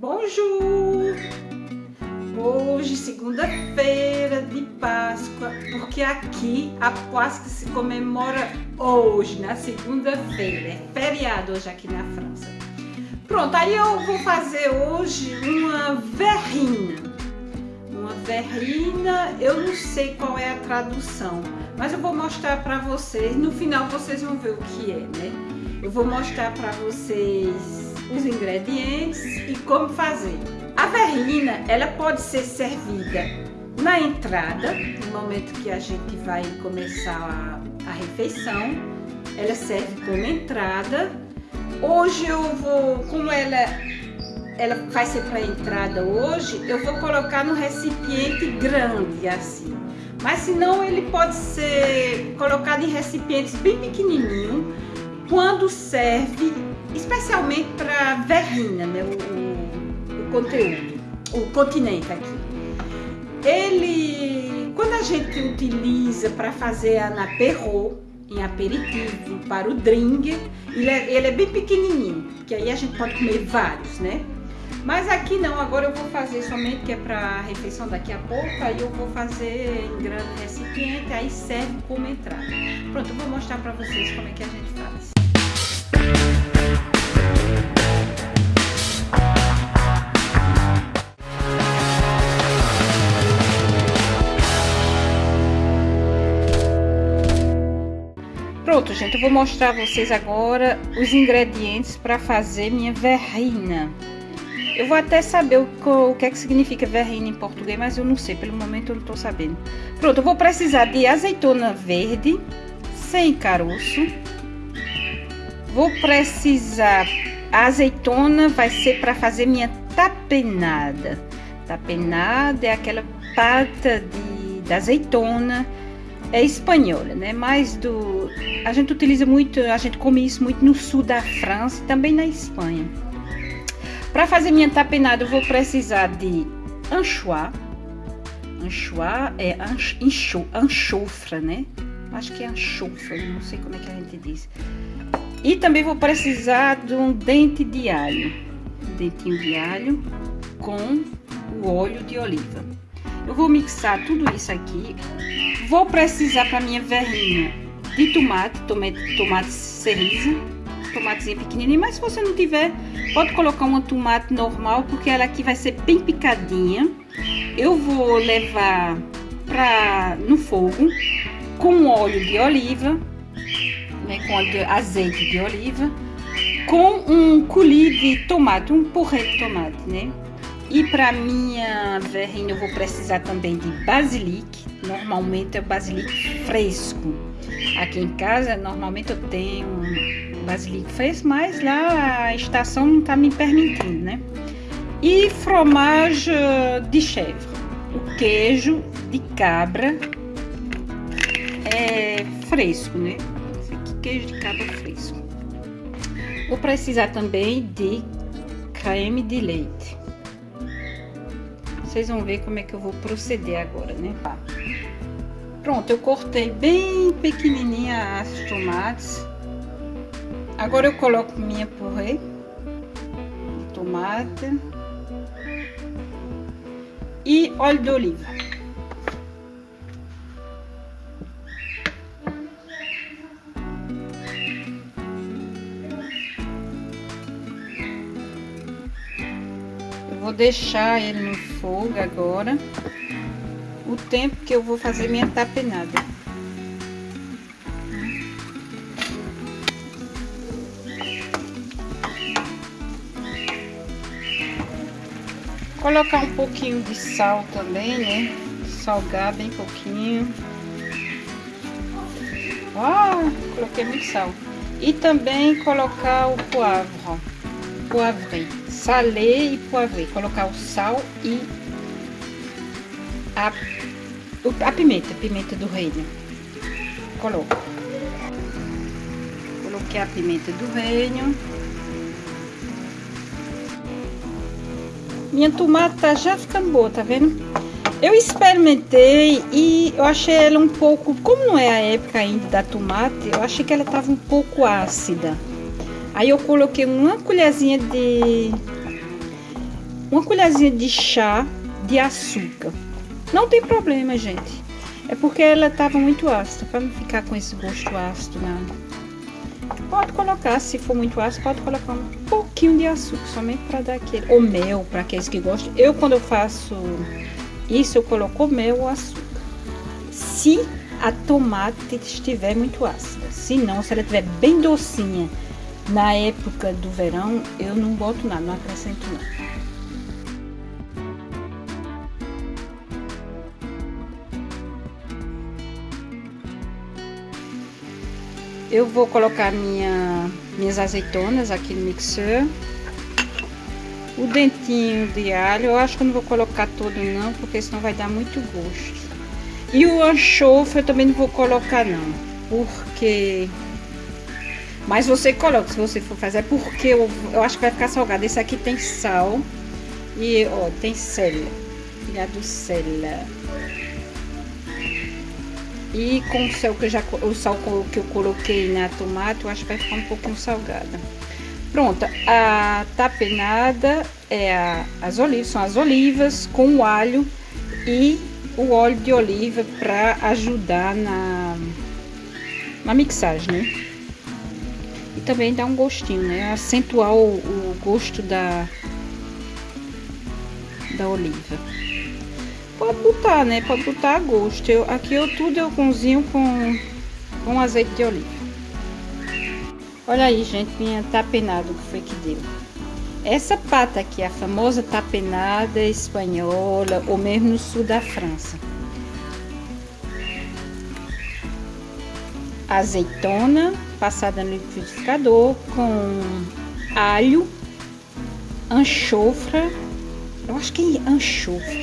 Bonjour! Hoje, segunda-feira de Páscoa, porque aqui a Páscoa se comemora hoje, na segunda-feira. É feriado hoje aqui na França. Pronto, aí eu vou fazer hoje uma verrina. Uma verrina, eu não sei qual é a tradução, mas eu vou mostrar para vocês. No final vocês vão ver o que é, né? Eu vou mostrar para vocês os ingredientes e como fazer. A verrina, ela pode ser servida na entrada, no momento que a gente vai começar a, a refeição, ela serve como entrada. Hoje eu vou, como ela, ela vai ser para entrada hoje, eu vou colocar no recipiente grande assim. Mas se não, ele pode ser colocado em recipientes bem pequenininho, quando serve especialmente para verrina, né, o, o, conteúdo, o continente aqui. Ele, quando a gente utiliza para fazer a naperro, em aperitivo, para o drink, ele é, ele é bem pequenininho, que aí a gente pode comer vários, né? Mas aqui não, agora eu vou fazer somente que é para refeição daqui a pouco, aí eu vou fazer em grande recipiente, aí serve como entrada. Pronto, eu vou mostrar para vocês como é que a gente faz. Pronto, gente, eu vou mostrar a vocês agora os ingredientes para fazer minha verrina. Eu vou até saber o, o, que é que significa verrina em português, mas eu não sei, pelo momento eu não estou sabendo. Pronto, eu vou precisar de azeitona verde, sem caroço. Vou precisar, a azeitona vai ser para fazer minha tapenada. Tapenada é aquela pata de azeitona é espanhola, né? Mas do a gente utiliza muito, a gente come isso muito no sul da França e também na Espanha. Para fazer minha tapenada, eu vou precisar de anchois. Anchois é ancho, anchofra, né? Acho que é anchofra, não sei como é que a gente diz. E também vou precisar de um dente de alho. Um dentinho de alho com o óleo de oliva. Eu vou mixar tudo isso aqui. Vou precisar para minha verrinha de tomate, tomate, tomate cereja, tomatezinho pequenininho, mas se você não tiver, pode colocar uma tomate normal, porque ela aqui vai ser bem picadinha. Eu vou levar para no fogo com óleo de oliva, né, com óleo de, azeite de oliva, com um colher de tomate, um porrê de tomate, né? E para minha verrinha eu vou precisar também de basilic. Normalmente é o basilic fresco. Aqui em casa normalmente eu tenho basilic fresco, mas lá a estação não está me permitindo, né? E fromage de chèvre. O queijo de cabra é fresco, né? Esse aqui, queijo de cabra fresco. Vou precisar também de creme de leite. Vocês vão ver como é que eu vou proceder agora, né? Pronto, eu cortei bem pequenininha as tomates. Agora eu coloco minha purê de tomate e óleo de oliva. Deixar ele no fogo agora, o tempo que eu vou fazer minha tapenada. Colocar um pouquinho de sal também, né? Salgar bem pouquinho. Ó, coloquei muito sal. E também colocar o poivre. Poivre salê e poivre, colocar o sal e a, a pimenta, pimenta do reino. Coloco. Coloquei a pimenta do reino. Minha tomate tá já ficando boa, tá vendo? Eu experimentei e eu achei ela um pouco, como não é a época ainda da tomate, eu achei que ela tava um pouco ácida. Aí eu coloquei uma colherzinha de uma colherzinha de chá de açúcar. Não tem problema, gente. É porque ela estava muito ácida, para não ficar com esse gosto ácido, não. Pode colocar, se for muito ácido, pode colocar um pouquinho de açúcar, somente para dar aquele. Ou mel, para aqueles que gostam. Eu, quando eu faço isso, eu coloco mel ou açúcar. Se a tomate estiver muito ácida. Se não, se ela estiver bem docinha na época do verão, eu não boto nada, não acrescento nada. Eu vou colocar minha, minhas azeitonas aqui no mixer. O dentinho de alho, eu acho que eu não vou colocar todo não, porque senão vai dar muito gosto. E o anchofre eu também não vou colocar não, porque... Mas você coloca, se você for fazer, é porque eu, eu acho que vai ficar salgado. Esse aqui tem sal e, ó, tem cela, filhado cela. E com o sal que eu já o sal que eu coloquei na tomate, eu acho que vai ficar um pouquinho salgada. Pronto, a tapenada é a, as olivas, são as olivas com o alho e o óleo de oliva para ajudar na, na mixagem, né? Também dá um gostinho, né? Acentuar o, o gosto da, da oliva. Pode botar, né? Pode botar a gosto. Eu, aqui eu tudo eu cozinho com, com azeite de oliva. Olha aí, gente, minha tapenada que foi que deu. Essa pata aqui, a famosa tapenada espanhola, ou mesmo no sul da França. Azeitona passada no liquidificador com alho, anchofra, eu acho que é anchofra,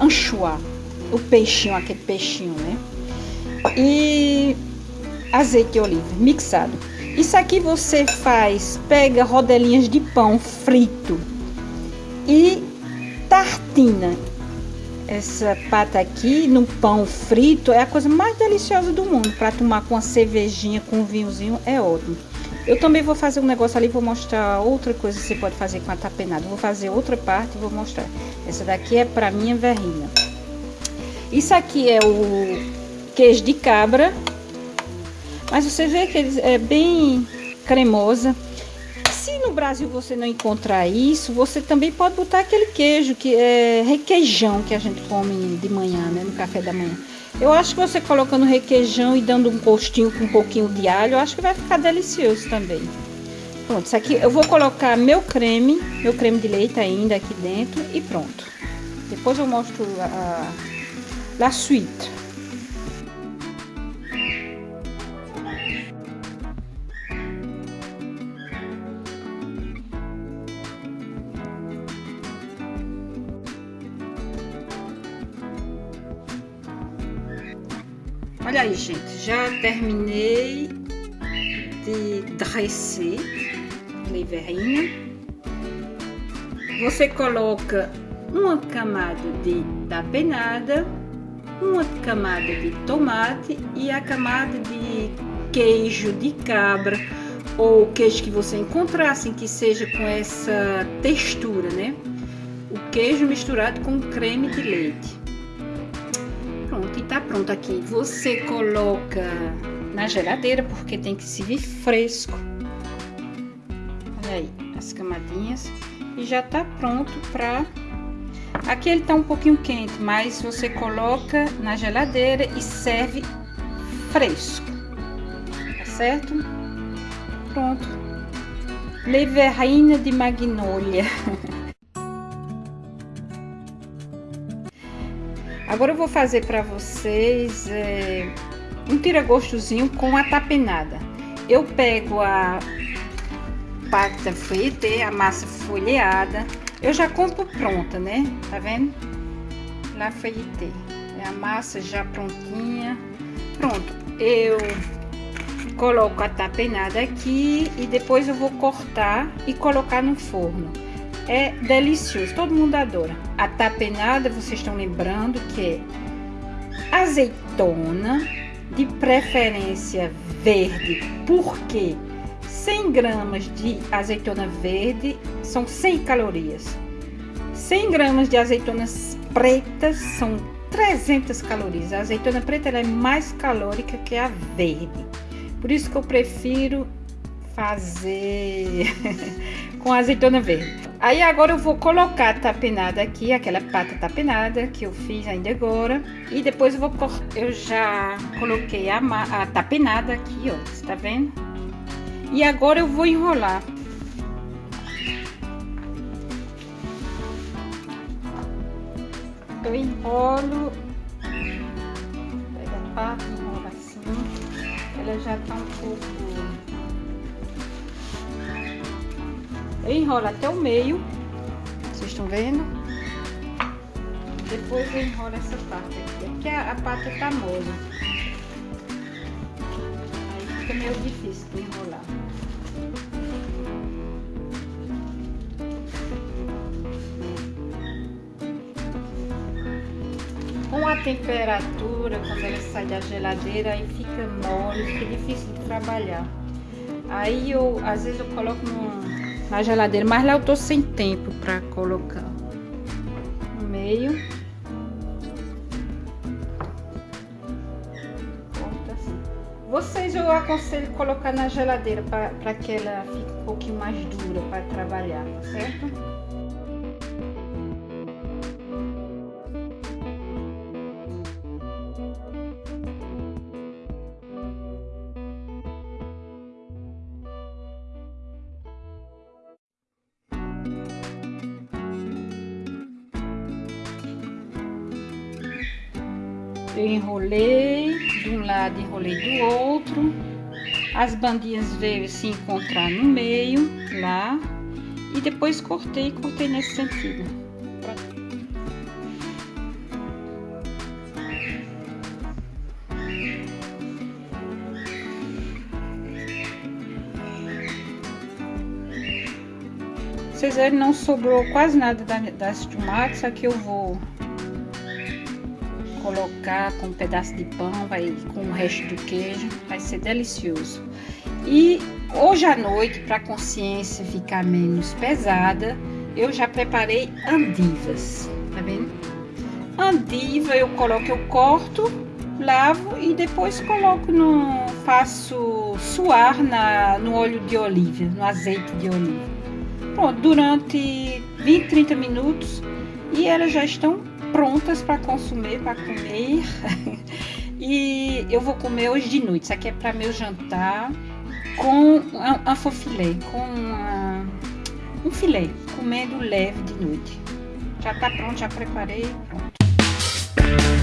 anchoa, o peixinho, aquele peixinho, né? E azeite de oliva mixado. Isso aqui você faz, pega rodelinhas de pão frito e tartina. Essa pata aqui no pão frito é a coisa mais deliciosa do mundo. Para tomar com uma cervejinha, com um vinhozinho, é ótimo. Eu também vou fazer um negócio ali, vou mostrar outra coisa que você pode fazer com a tapenada. Vou fazer outra parte e vou mostrar. Essa daqui é para minha verrinha. Isso aqui é o queijo de cabra mas você vê que ele é bem cremosa. No Brasil você não encontrar isso, você também pode botar aquele queijo que é requeijão que a gente come de manhã, né, no café da manhã. Eu acho que você colocando requeijão e dando um gostinho com um pouquinho de alho, eu acho que vai ficar delicioso também. Pronto, isso aqui eu vou colocar meu creme, meu creme de leite ainda aqui dentro e pronto. Depois eu mostro a, a, a suíte. Olha aí, gente, já terminei de dresser liverinha. Você coloca uma camada de tapenada, uma camada de tomate e a camada de queijo de cabra ou queijo que você encontrar, assim, que seja com essa textura, né? O queijo misturado com creme de leite pronto. E tá pronto aqui. Você coloca na geladeira, porque tem que servir fresco. Olha aí, as camadinhas. E já tá pronto pra... Aqui ele tá um pouquinho quente, mas você coloca na geladeira e serve fresco. Tá certo? Pronto. Leverrina de magnólia. Agora eu vou fazer para vocês é, um tira-gostozinho com a tapenada. Eu pego a pata feuilletée, a massa folheada. Eu já compro pronta, né? Tá vendo? La feuilletée. É a massa já prontinha. Pronto. Eu coloco a tapenada aqui e depois eu vou cortar e colocar no forno é delicioso, todo mundo adora. A tapenada, vocês estão lembrando que é azeitona, de preferência verde, porque 100 gramas de azeitona verde são 100 calorias. 100 gramas de azeitonas pretas são 300 calorias. A azeitona preta é mais calórica que a verde. Por isso que eu prefiro fazer com azeitona verde. Aí agora eu vou colocar a tapenada aqui, aquela pata tapenada que eu fiz ainda agora. E depois eu vou eu já coloquei a, a tapenada aqui, ó, você tá vendo? E agora eu vou enrolar. Eu enrolo, pega a pata, enrola assim. Ela já tá um pouco Eu enrolo até o meio. Vocês estão vendo? Depois eu enrolo essa parte aqui. Aqui a, a pata tá mole. Aí fica meio difícil de enrolar. Com a temperatura, quando ela sai da geladeira, aí fica mole, fica difícil de trabalhar. Aí eu, às vezes eu coloco num na geladeira, mas lá eu tô sem tempo para colocar no meio. Vocês eu aconselho colocar na geladeira para que ela fique um pouquinho mais dura para trabalhar, tá certo? Eu enrolei de um lado, enrolei do outro. As bandinhas veio se encontrar no meio, lá. E depois cortei, cortei nesse sentido. Vocês verem, não sobrou quase nada das tomates. Aqui eu vou colocar com um pedaço de pão, vai com o resto do queijo, vai ser delicioso. E hoje à noite, para a consciência ficar menos pesada, eu já preparei andivas, tá vendo? Andiva eu coloco, eu corto, lavo e depois coloco no faço suar na, no óleo de oliva, no azeite de oliva. Pronto, durante 20, 30 minutos e elas já estão prontas para consumir, para comer. e eu vou comer hoje de noite. Isso aqui é para meu jantar com a fofilé, com um filé, comendo leve de noite. Já tá pronto, já preparei, pronto.